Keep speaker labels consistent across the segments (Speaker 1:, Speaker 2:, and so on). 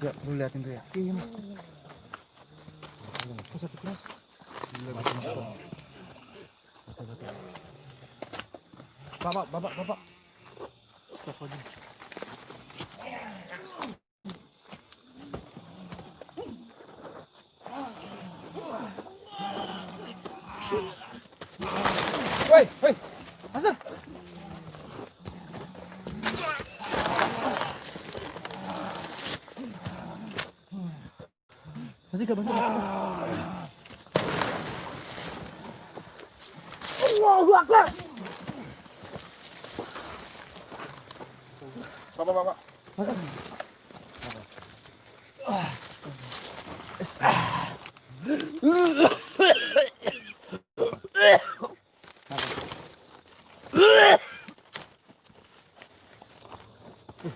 Speaker 1: Ya, lu liatin tuh ya. Iya, Mas. Bapak, bapak, bapak. Woi, Masih bantu. Allahu Akbar.
Speaker 2: Bapak, bapak.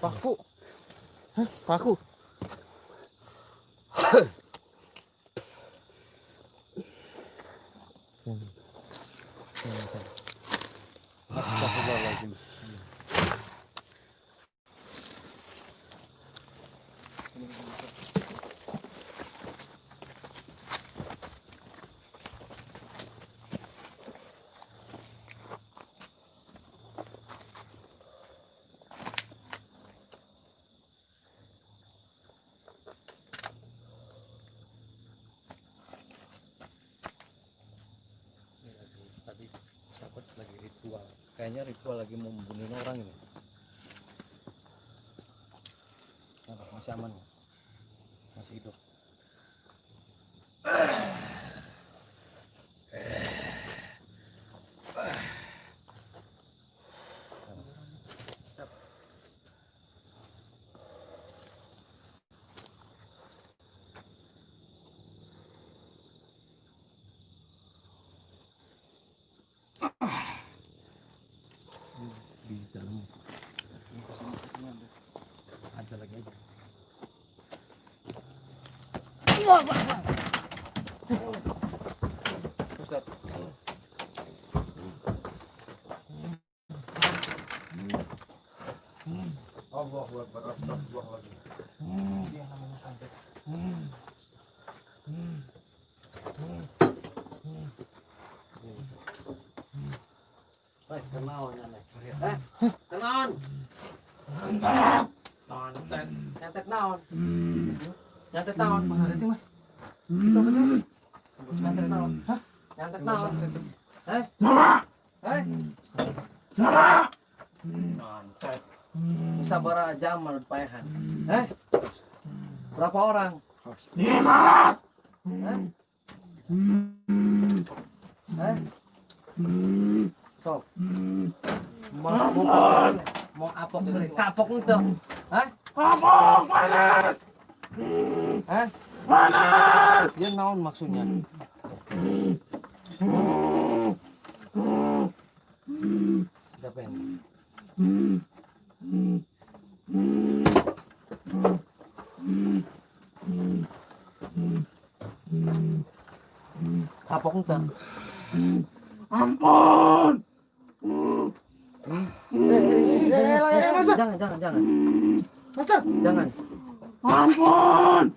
Speaker 1: Paku. Hah, paku. Astagfirullahaladzim.
Speaker 3: tadi sahabat lagi ritual kayaknya ritual lagi membunuh orang ini. Apa, masih aman masih hidup. di dalam ada lagi aja
Speaker 1: Ustaz.
Speaker 2: Allahu Akbar. Astagfirullahaladzim.
Speaker 1: Dia namanya santet.
Speaker 3: Baik, kenaon nenek. Eh, kenaon. Nyantet. Nyantet naon? Nyantet naon?
Speaker 1: Mas ada Mas. Itu apa sih? Mas?
Speaker 3: Nyantet naon?
Speaker 1: Hah?
Speaker 3: Nyantet naon? Eh? Eh? Nyantet. Bisa aja payahan. Eh? Berapa orang?
Speaker 2: Lima.
Speaker 3: Eh? Eh? Sok. Mau mau mau apok kapok itu. Hah?
Speaker 2: Kapok, panas.
Speaker 3: Hah?
Speaker 2: Panas.
Speaker 3: Dia naon maksudnya? Siapa ini? Kapok itu.
Speaker 2: Ampun.
Speaker 3: Jangan, jangan, jangan.
Speaker 1: Master.
Speaker 3: Jangan.
Speaker 2: Ampun.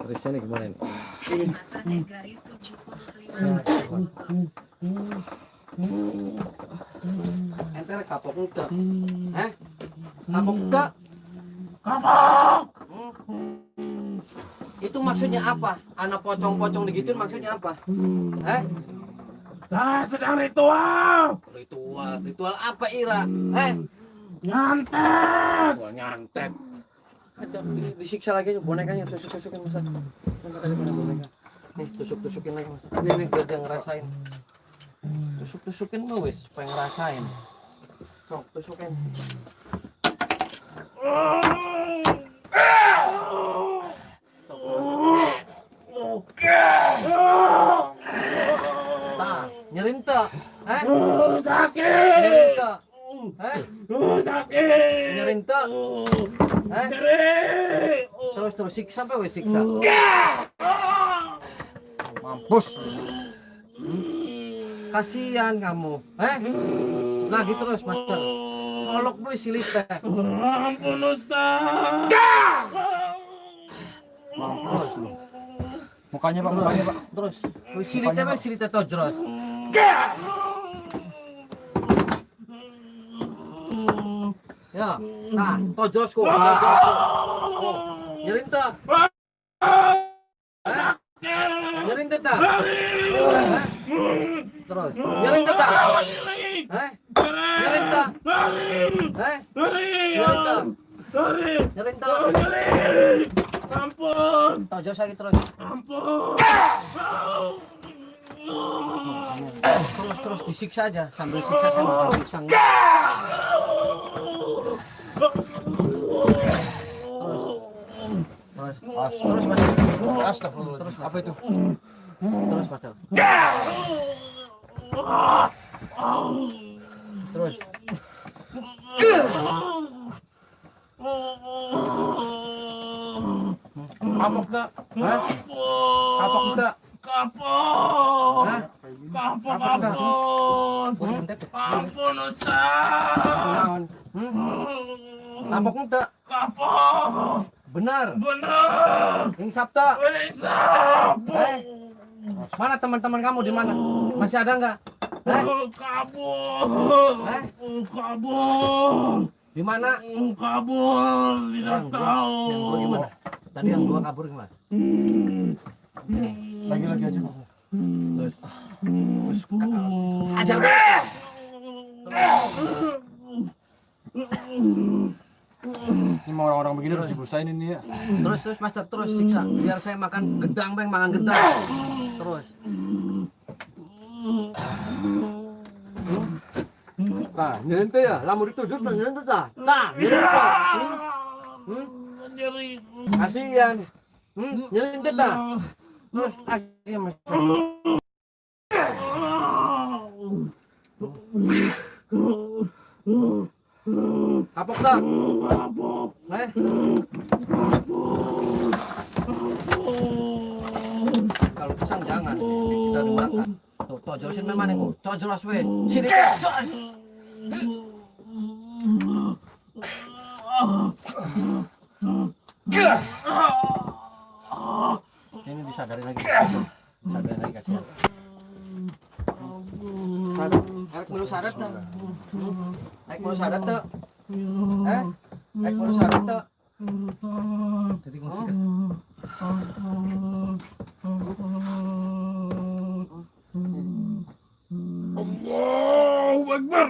Speaker 3: Terusnya nih gimana nih? Enter kapok itu. Eh? Kapok itu.
Speaker 2: Kapok.
Speaker 3: Hmm. Itu maksudnya apa? Anak pocong-pocong digituin maksudnya apa? Eh?
Speaker 2: Saya sedang ritual.
Speaker 3: Ritual, ritual apa Ira? Eh?
Speaker 2: Nyantet.
Speaker 3: Ritual nyantet. Di- disiksa lagi aja bonekanya, tusuk-tusukin boneka? Nih, tusuk-tusukin lagi mas. Nih, nih, biar dia ngerasain. Tusuk-tusukin lu wis, supaya ngerasain. Sok, tusukin. Nah, nyerin tak? Eh?
Speaker 2: Uh, sakit.
Speaker 3: tak? Eh?
Speaker 2: Uh, sakit.
Speaker 3: Tak? Eh? Terus terus siksa apa wes siksa?
Speaker 4: Mampus.
Speaker 3: Kasihan kamu. Eh? Lagi terus, Master. Colok boy silit teh.
Speaker 2: Ampun Ustaz.
Speaker 3: Terus,
Speaker 4: Mukanya Pak, mukanya Pak.
Speaker 3: terus. Silitnya boy silitnya tojros. Ya, nah, nyerin? Nyerin tak? Eh? Terus, nyerin? Eh? Nyerin? Eh? Nyerin? Nyerin?
Speaker 2: Ampun.
Speaker 3: Tojros lagi terus.
Speaker 2: Ampun.
Speaker 3: Terus terus disiksa aja sambil siksa sambil siksa. Terus, terus, terus mas. Terus, Pak.
Speaker 4: Apa itu?
Speaker 3: terus mas. Terus,
Speaker 4: Kapok tak?
Speaker 3: Hah?
Speaker 4: Kapok tak?
Speaker 2: Kapok.
Speaker 3: Hah?
Speaker 2: Kapok,
Speaker 4: Kapok,
Speaker 2: ampun.
Speaker 3: Oh,
Speaker 2: Ustaz.
Speaker 3: Hmm? Kapok enggak?
Speaker 2: Kapok.
Speaker 3: Benar.
Speaker 2: Benar.
Speaker 3: Ini Sabta.
Speaker 2: Insap.
Speaker 3: Eh? Mana teman-teman kamu di mana? Masih ada nggak? Eh?
Speaker 2: Kabur.
Speaker 3: Eh?
Speaker 2: Kabur.
Speaker 3: Di mana?
Speaker 2: Kabur. Tidak tahu.
Speaker 3: yang dua gimana? Tadi yang dua kabur gimana?
Speaker 4: Lagi-lagi aja.
Speaker 3: Terus, terus ajar gue.
Speaker 4: Ini mau orang-orang begini harus dibusain ini ya.
Speaker 3: Terus terus master terus siksa biar saya makan gedang bang makan gedang. Terus. Nah, nyerente ya, lamun ditujuk tuh nyerente ta. Nah, nyerente ta. Hmm?
Speaker 2: Nyeri.
Speaker 3: Kasihan. Hmm, nyerente ta. Terus akhirnya master. Kapok tak?
Speaker 2: Kapok.
Speaker 3: Eh? Kalau pisang jangan, kita dimakan. Tuh, tuh jelasin memang nih, tuh jelas weh. Sini jos. Dari lagi, dari lagi kasihan. Arek melu syarat tuh. Arek melu syarat tuh. Eh? Arek melu syarat tuh. Jadi musik.
Speaker 2: Allahu Akbar.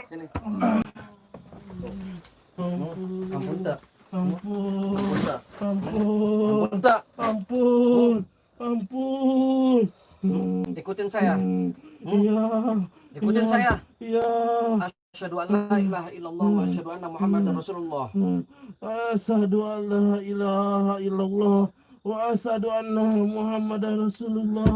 Speaker 3: Ampun tak?
Speaker 2: Ampun.
Speaker 3: Ampun tak?
Speaker 2: Ampun.
Speaker 3: Ampun tak?
Speaker 2: Ampun. Ampun.
Speaker 3: Ikutin saya.
Speaker 2: Iya.
Speaker 3: Ikutin saya.
Speaker 2: Iya.
Speaker 3: Asyhadu an la ilaha illallah wa asyhadu anna Muhammadar Rasulullah.
Speaker 2: Asyhadu an la ilaha illallah wa asyhadu anna Muhammadar Rasulullah.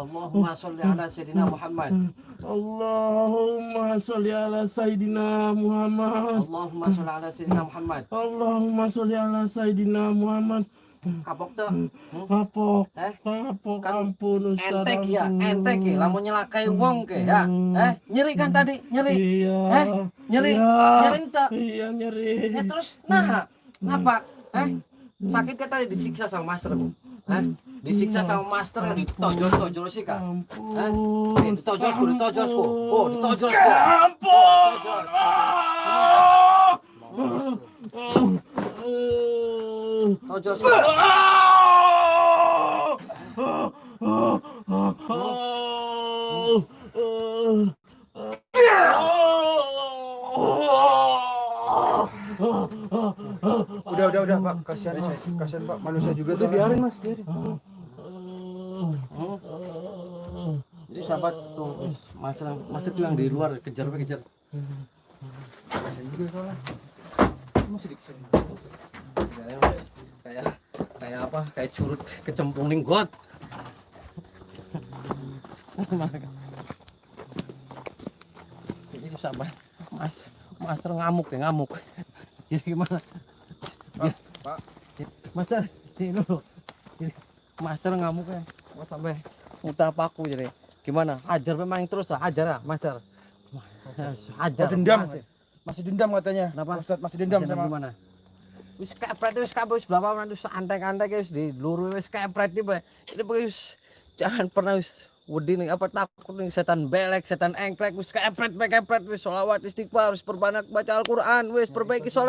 Speaker 3: Allahumma sholli ala sayyidina Muhammad.
Speaker 2: Allahumma sholli ala Sayyidina Muhammad.
Speaker 3: Allahumma sholli ala sayyidina Muhammad.
Speaker 2: Allahumma sholli ala Sayyidina Muhammad.
Speaker 3: Kapok tuh. Hmm?
Speaker 2: Kapok,
Speaker 3: Eh?
Speaker 2: kapok,
Speaker 3: Kan
Speaker 2: ampun Ustaz.
Speaker 3: Entek ya, entek ya. Lamun nyelakai wong ke ya. Eh, nyeri kan tadi? Nyeri.
Speaker 2: Iya.
Speaker 3: Eh, nyeri.
Speaker 2: Iya.
Speaker 3: Nyeri ente.
Speaker 2: Iya nyeri.
Speaker 3: Ya terus nah, ngapa? Eh, sakit kan tadi disiksa sama master bu? Eh, disiksa sama master yang ditojos-tojos sih kak? Eh,
Speaker 2: Ampun.
Speaker 3: nih, ditojosku, ditojosku. Oh, ditojosku.
Speaker 2: Ampun.
Speaker 4: Udah, udah, udah, Pak. Kasihan, Pak. Kasihan, Pak. Manusia juga
Speaker 3: Udah
Speaker 4: soalnya.
Speaker 3: biarin mas, biarin. Jadi sahabat tuh, master, master tuh yang di luar kejar kejar.
Speaker 4: Kasihan juga soalnya. Masih dikejar.
Speaker 3: Kayak kayak apa? Kayak curut kecemplung ning got. Jadi mas, master ngamuk ya ngamuk. Jadi gimana? Ya,
Speaker 4: Pak.
Speaker 3: Master, sini dulu. Jadi, master ngamuk ya. Mau sampai Utah paku jadi. Gimana? Ajar memang terus lah, ajar lah, Master. Ajar.
Speaker 4: Oh, dendam.
Speaker 3: Masih.
Speaker 4: Masih dendam katanya.
Speaker 3: Kenapa?
Speaker 4: Ustaz masih dendam
Speaker 3: Ajar
Speaker 4: sama
Speaker 3: gimana? Wis kepret wis kabeh wis menit wis antek-antek wis di luru wis kepret tiba. Ini wis jangan pernah wis wedi nih apa takut nih setan belek, setan engklek wis kepret kepret wis selawat istighfar wis perbanyak baca Al-Qur'an wis perbaiki sholat